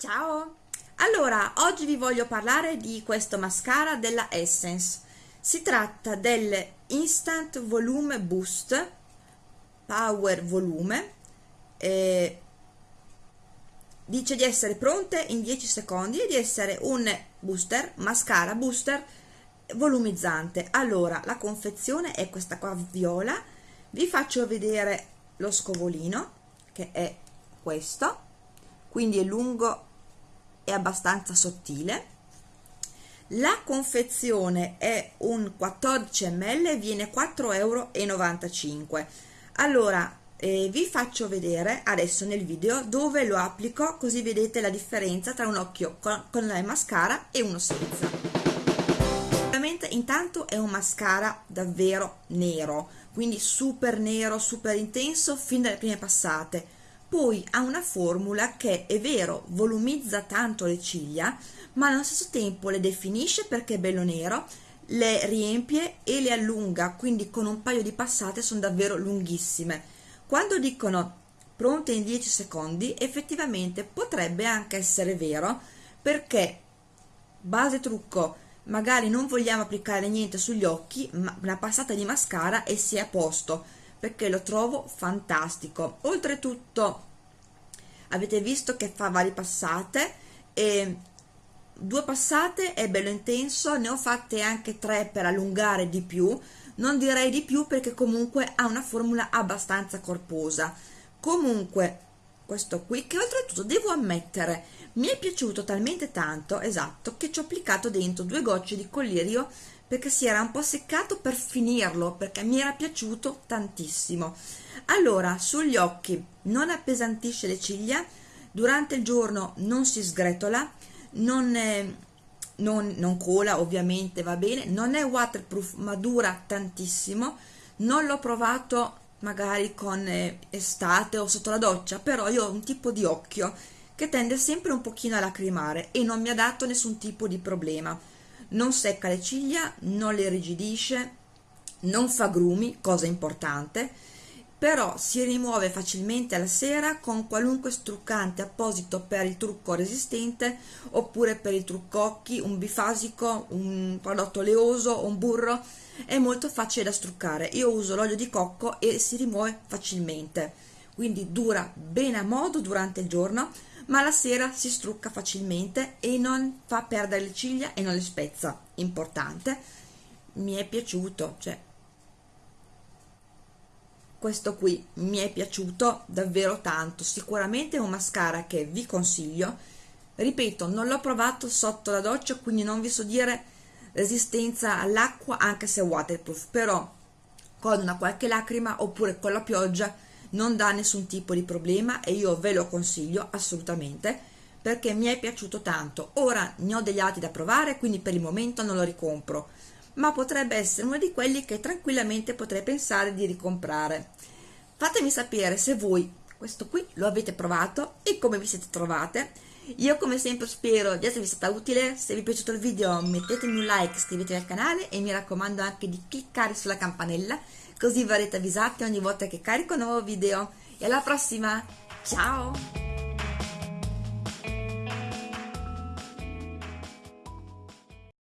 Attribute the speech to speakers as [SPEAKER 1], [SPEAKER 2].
[SPEAKER 1] Ciao! Allora, oggi vi voglio parlare di questo mascara della Essence. Si tratta del Instant Volume Boost Power Volume. Eh, dice di essere pronte in 10 secondi e di essere un booster, mascara booster volumizzante. Allora, la confezione è questa qua viola. Vi faccio vedere lo scovolino, che è questo. Quindi è lungo è abbastanza sottile. La confezione è un 14 ml e viene 4,95 euro allora eh, vi faccio vedere adesso nel video dove lo applico così vedete la differenza tra un occhio con, con la mascara e uno senza. Ovviamente intanto è un mascara davvero nero quindi super nero super intenso fin dalle prime passate poi ha una formula che è vero volumizza tanto le ciglia ma allo stesso tempo le definisce perché è bello nero le riempie e le allunga quindi con un paio di passate sono davvero lunghissime. Quando dicono pronte in 10 secondi effettivamente potrebbe anche essere vero perché base trucco magari non vogliamo applicare niente sugli occhi ma una passata di mascara e si è a posto perché lo trovo fantastico. Oltretutto avete visto che fa varie passate e due passate è bello intenso ne ho fatte anche tre per allungare di più. Non direi di più perché comunque ha una formula abbastanza corposa. Comunque questo qui che oltretutto devo ammettere mi è piaciuto talmente tanto esatto che ci ho applicato dentro due gocce di collirio perché si era un po' seccato per finirlo perché mi era piaciuto tantissimo. Allora sugli occhi non appesantisce le ciglia durante il giorno non si sgretola non, è, non, non cola ovviamente va bene non è waterproof ma dura tantissimo. Non l'ho provato magari con eh, estate o sotto la doccia però io ho un tipo di occhio che tende sempre un pochino a lacrimare e non mi ha dato nessun tipo di problema non secca le ciglia, non le irrigidisce, non fa grumi, cosa importante, però si rimuove facilmente alla sera con qualunque struccante apposito per il trucco resistente oppure per il trucco occhi, un bifasico, un prodotto oleoso, un burro, è molto facile da struccare. Io uso l'olio di cocco e si rimuove facilmente, quindi dura bene a modo durante il giorno, ma la sera si strucca facilmente e non fa perdere le ciglia e non le spezza. Importante mi è piaciuto cioè questo qui mi è piaciuto davvero tanto. Sicuramente è un mascara che vi consiglio. Ripeto non l'ho provato sotto la doccia quindi non vi so dire resistenza all'acqua anche se waterproof però con una qualche lacrima oppure con la pioggia non dà nessun tipo di problema e io ve lo consiglio assolutamente perché mi è piaciuto tanto. Ora ne ho degli altri da provare quindi per il momento non lo ricompro ma potrebbe essere uno di quelli che tranquillamente potrei pensare di ricomprare. Fatemi sapere se voi questo qui lo avete provato e come vi siete trovate io come sempre spero di esservi stata utile. Se vi è piaciuto il video mettetemi un like iscrivetevi al canale e mi raccomando anche di cliccare sulla campanella così verrete avvisati ogni volta che carico un nuovo video. E alla prossima! Ciao